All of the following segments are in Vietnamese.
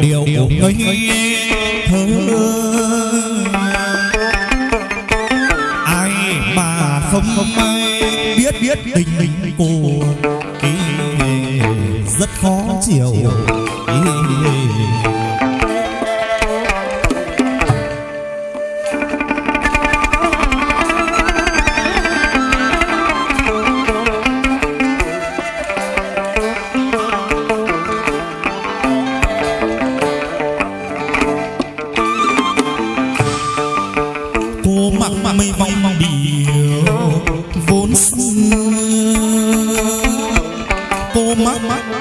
điệu ngây thơ ai mà không không ai biết biết tình Mama.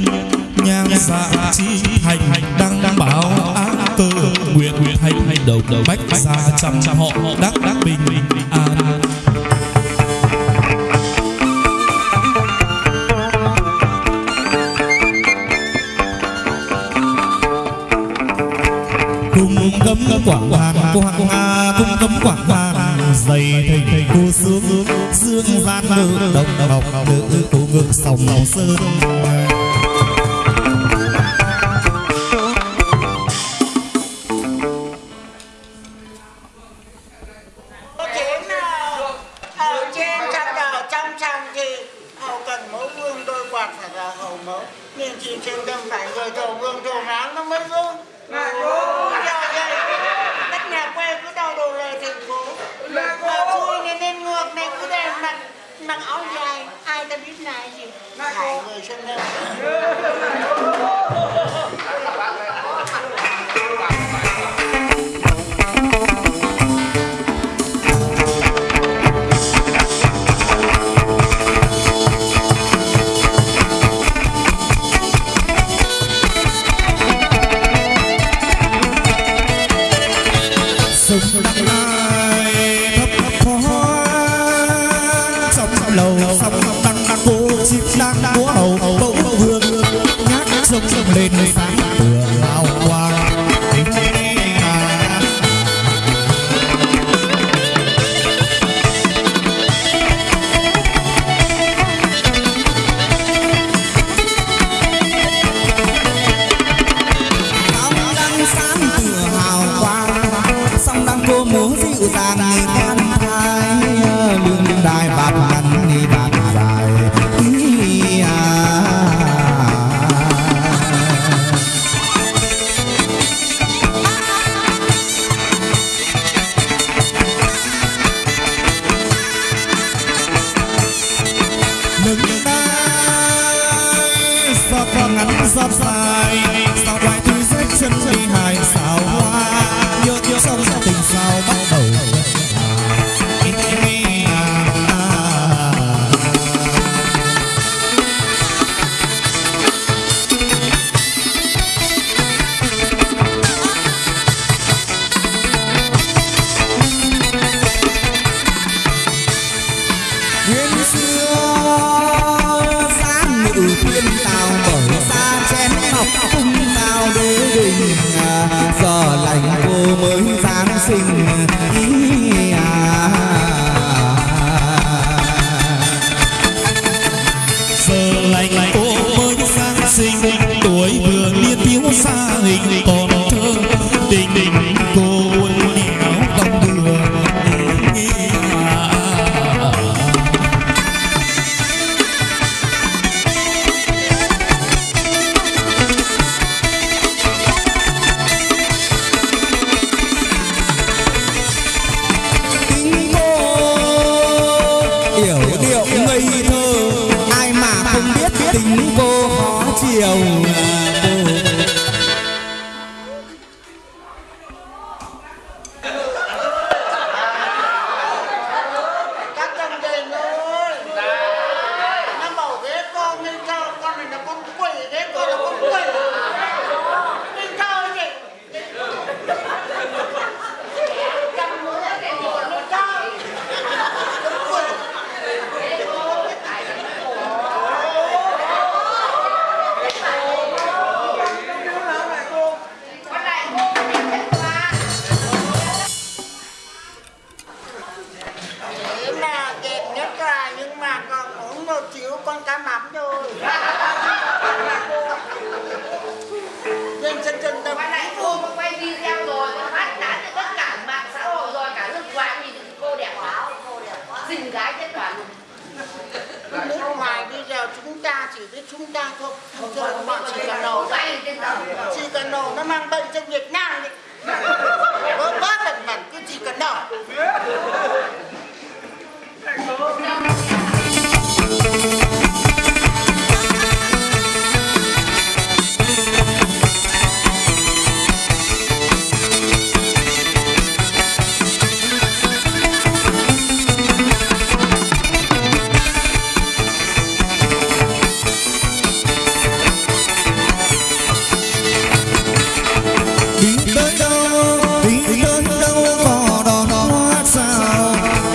nhiên nhang dạ chi hành đăng đăng bảo á cơ nguyện nguyện hành hành đầu đầu bách gia trăm trăm họ đắc đắc bình an cung cấm quảng hoàng quảng cung cấm quảng hoàng dày thình cô sướng dương gian nữ đồng đồng nữ cô ngực sòng sơn Anh mặc áo dài, ai ta biết là gì? Lại người sân hơn. lành cô mới sang sinh tuổi vừa ta chỉ với chúng ta thôi. Không thôi các chỉ cần nổ chỉ cần nổ nó mang bệnh cho việt nam đấy bớt bớt lần cứ chỉ cần nổ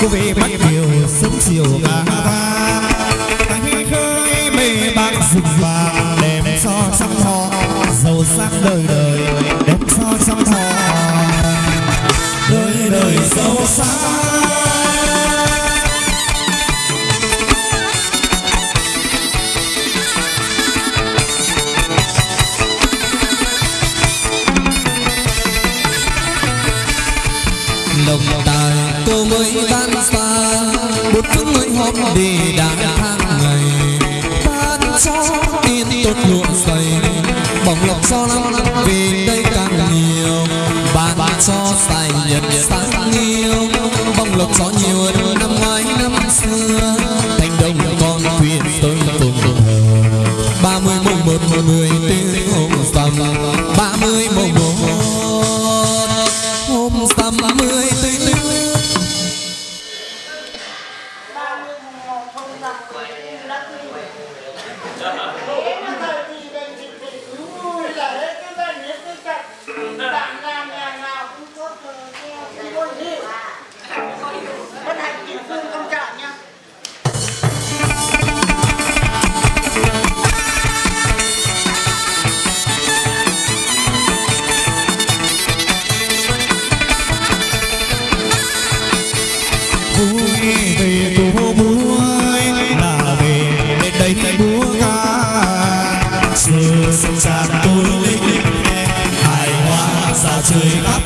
cô về bắt điều sớm chiều bà vang Anh khơi mê bác rừng vàng đem cho trăm họ giàu sang đời đời. từ sông trà tôi linh hài hòa dạo trời khắp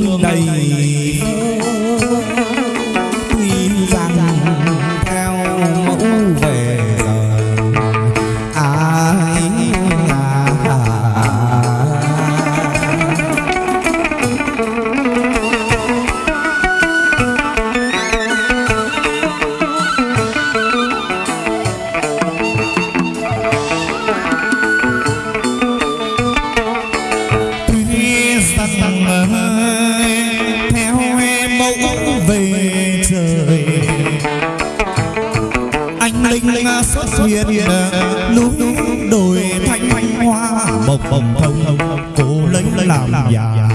đường này hoa. Bồng bồng thông cô lấy làm già.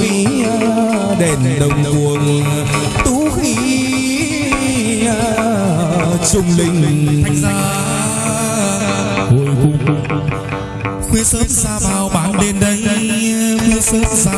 khí đèn đồng cuồng tú khí trung linh. Ôi cung khuya sớm xa bao bạn đến đây khuya sớm ra